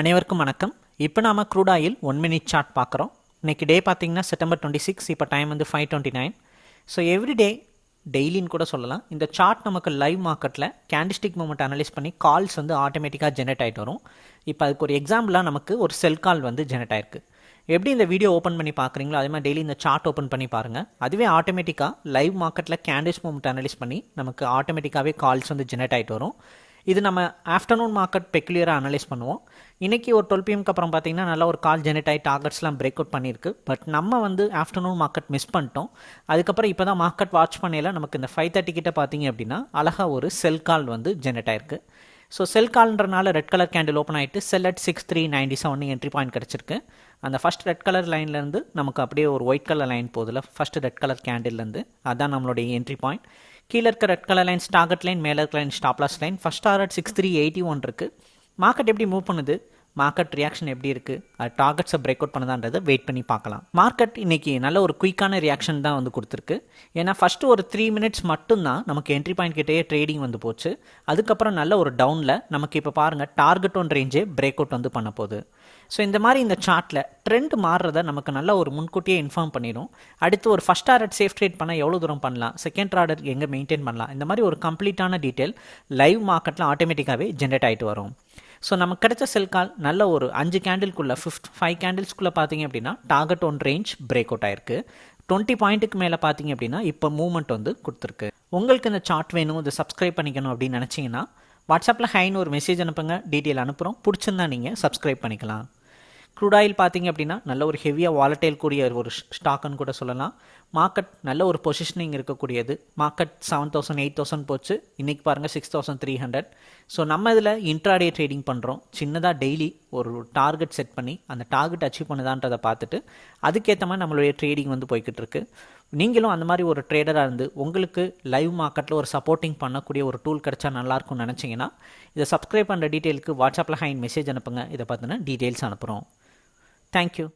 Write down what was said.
அனைவருக்கும் வணக்கம். இப்போ நாம crude oil one minute chart பார்க்குறோம். இன்னைக்கு டே பார்த்திங்கன்னா செப்டம்பர் டுவெண்ட்டி சிக்ஸ் இப்போ டைம் வந்து five twenty nine so every day டெய்லின்னு கூட சொல்லலாம். இந்த சார்ட் நமக்கு லைவ் மார்க்கெட்டில் கேண்டிஸ்டிக் மூமெண்ட் அனலைஸ் பண்ணி கால்ஸ் வந்து ஆட்டோமேட்டிக்காக ஜெனரேட் ஆகிட்டு வரும். இப்போ அதுக்கு ஒரு எக்ஸாம்பிளாக நமக்கு ஒரு செல் கால் வந்து ஜெனரேட் ஆயிருக்கு. எப்படி இந்த வீடியோ ஓப்பன் பண்ணி பார்க்குறீங்களோ அதே மாதிரி டெய்லி இந்த சார்ட் ஓப்பன் பண்ணி பாருங்கள் அதுவே ஆட்டோமேட்டிக்காக லைவ் மார்க்கெட்டில் கேண்டிஸ் மூமெண்ட் அனலைஸ் பண்ணி நமக்கு ஆட்டோமேட்டிக்காகவே கால்ஸ் வந்து ஜெனரேட் ஆகிட்டு வரும். இது நம்ம ஆஃப்டர்நூன் மார்க்கெட் பெக்குலியராக அனலைஸ் பண்ணுவோம். இன்றைக்கி ஒரு டுவெல் பிஎம்க்கு அப்புறம் பார்த்தீங்கன்னா நல்லா ஒரு கால் ஜெனரேட் ஆகி டார்கெட்ஸ்லாம் பிரேக் அவுட் பண்ணியிருக்கு. பட் நம்ம வந்து ஆஃப்டர்நூன் மார்க்கெட் மிஸ் பண்ணிட்டோம். அதுக்கப்புறம் இப்போ தான் மார்க்கெட் வாட்ச் பண்ணையில் நமக்கு இந்த ஃபைவ் தேர்ட்டி கிட்ட பார்த்தீங்க அப்படின்னா அழகாக ஒரு செல் கால் வந்து ஜெனரேட் ஆயிருக்கு. ஸோ செல் கால்ன்றனால ரெட் கலர் கேண்டில் ஓப்பன் ஆகிட்டு sell at six three ninety seven entry point கிடச்சிருக்கு. அந்த ஃபஸ்ட் ரெட் கலர் லைன்லேருந்து நமக்கு அப்படியே ஒரு ஒயிட் கலர் லைன் போதில் ஃபஸ்ட் ரெட் கலர் கேண்டில்லேருந்து அதான் நம்மளுடைய என்ட்ரி பாயிண்ட் கீழே இருக்க red colour lines target line மேலே இருக்க line stop loss line first target six three eighty one இருக்குது மார்க்கெட் எப்படி மூவ் பண்ணுது? மார்க்கெட் ரியாக்ஷன் எப்படி இருக்குது அது டார்கெட்ஸை பிரேக் அவுட் பண்ணதான்றதை வெயிட் பண்ணி பார்க்கலாம். மார்க்கெட் இன்னைக்கு நல்ல ஒரு குயிக்கான ரியாக்ஷன் தான் வந்து கொடுத்துருக்கு. ஏன்னா ஃபஸ்ட்டு ஒரு த்ரீ மினிட்ஸ் மட்டும்தான் நமக்கு என்ட்ரி பாயிண்ட் கிட்டேயே ட்ரேடிங் வந்து போச்சு. அதுக்கப்புறம் நல்ல ஒரு டவுனில் நமக்கு இப்போ பாருங்கள் டார்கெட் ஒன் ரேஞ்சே பிரேக் அவுட் வந்து பண்ண போகுது. ஸோ இந்த மாதிரி இந்த சார்ட்டில் ட்ரெண்ட் மாறுறத நமக்கு நல்ல ஒரு முன்கூட்டியே இன்ஃபார்ம் பண்ணிடும் அடுத்து ஒரு ஃபஸ்ட் ஆர்டர் சேஃப் ட்ரேட் பண்ணால் எவ்வளோ தூரம் பண்ணலாம்? செகண்ட் ஆர்டர் எங்கே மெயின்டைன் பண்ணலாம்? இந்த மாதிரி ஒரு கம்ப்ளீட்டான டீட்டெயில் லைவ் மார்க்கெட்டில் ஆட்டோமேட்டிக்காகவே ஜென்ரேட் ஆகிட்டு வரும். ஸோ நமக்கு கிடைச்ச செல் கால் நல்ல ஒரு அஞ்சு கேண்டில்குள்ளே ஃபிஃப்ட் ஃபைவ் கேண்டில்ஸ்குள்ளே பார்த்தீங்க அப்படின்னா target one range break out ஆயிருக்கு. டுவெண்ட்டி பாயிண்ட்டுக்கு மேலே பார்த்தீங்க அப்படின்னா இப்போ மூவ்மெண்ட் வந்து கொடுத்துருக்கு. உங்களுக்கு இந்த சார்ட் வேணும் இதை சப்ஸ்கிரைப் பண்ணிக்கணும் அப்படின்னு நினச்சிங்கன்னா வாட்ஸ்அப்பில் ஹைன்னு ஒரு மெசேஜ் அனுப்புங்க டீட்டெயில் அனுப்புகிறோம் பிடிச்சிருந்தா நீங்கள் சப்ஸ்கிரைப் பண்ணிக்கலாம். க்ரூட் ஆயில் பார்த்தீங்க அப்படின்னா நல்ல ஒரு ஹெவியாக வாலட்டைல் கூடிய ஒரு ஸ்டாக்குன்னு கூட சொல்லலாம். மார்க்கெட் நல்ல ஒரு பொசிஷனிங் இருக்கக்கூடியது. Market seven thousand eight thousand போச்சு. இன்றைக்கி பாருங்கள் six thousand three hundred so நம்ம இதில் இன்ட்ராடே ட்ரேடிங் பண்ணுறோம் சின்னதாக டெய்லி ஒரு டார்கெட் செட் பண்ணி அந்த டார்கெட் அச்சீவ் பண்ணுதான்றதை பார்த்துட்டு அதுக்கேற்ற மாதிரி நம்மளுடைய ட்ரேடிங் வந்து போய்கிட்டு இருக்கு நீங்களும் அந்த மாதிரி ஒரு ட்ரேடராக இருந்து உங்களுக்கு லைவ் மார்க்கெட்டில் ஒரு சப்போர்ட்டிங் பண்ணக்கூடிய ஒரு டூல் கிடச்சா நல்லாயிருக்கும்னு நினச்சிங்கன்னா இதை சப்ஸ்கிரைப் பண்ணுற டீட்டெயிலுக்கு வாட்ஸ்அப்பில் ஹைன் மெசேஜ் அனுப்புங்க. இதை பார்த்தினா டீட்டெயில்ஸ் அனுப்புகிறோம் Thank you.